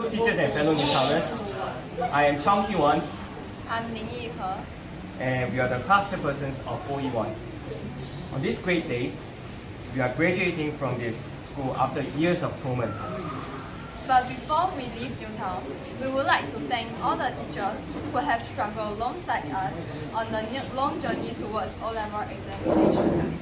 Hello, teachers and fellow newcomers. I am Chong Ki-won, I'm Lin Yi He. and we are the class chairpersons of OE1. On this great day, we are graduating from this school after years of torment. But before we leave Newtown, we would like to thank all the teachers who have struggled alongside us on the long journey towards O-level examination.